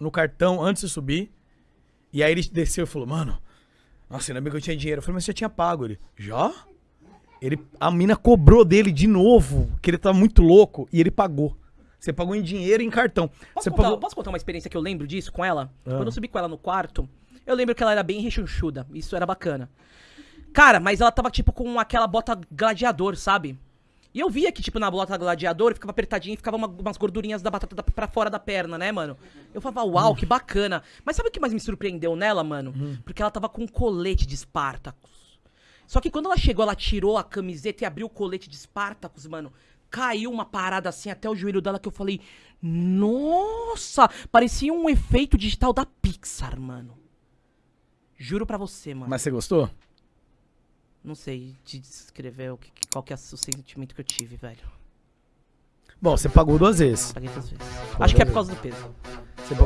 no cartão antes de subir. E aí ele desceu e falou, mano, nossa, ainda bem que eu tinha dinheiro. Eu falei, mas você tinha pago ele. Já? Ele, a mina cobrou dele de novo, que ele tá muito louco, e ele pagou. Você pagou em dinheiro e em cartão. Posso, Você contar, pagou. posso contar uma experiência que eu lembro disso com ela? Ah. Quando eu subi com ela no quarto, eu lembro que ela era bem rechonchuda. Isso era bacana. Cara, mas ela tava tipo com aquela bota gladiador, sabe? E eu via que, tipo, na bota gladiador ficava apertadinho e ficava uma- umas gordurinhas da batata da, pra fora da perna, né, mano? Eu falava, uau, que bacana. Mas sabe o que mais me surpreendeu nela, mano? Porque ela tava com um colete de Spartacus. Só que quando ela chegou, ela tirou a camiseta e abriu o colete de Spartacus, mano. Caiu uma parada assim até o joelho dela que eu falei, nossa, parecia um efeito digital da Pixar, mano. Juro pra você, mano. Mas você gostou? Não sei te descrever o que, qual que é o sentimento que eu tive, velho. Bom, você pagou duas vezes. Paguei duas vezes. Acho que é por causa do peso. Você pagou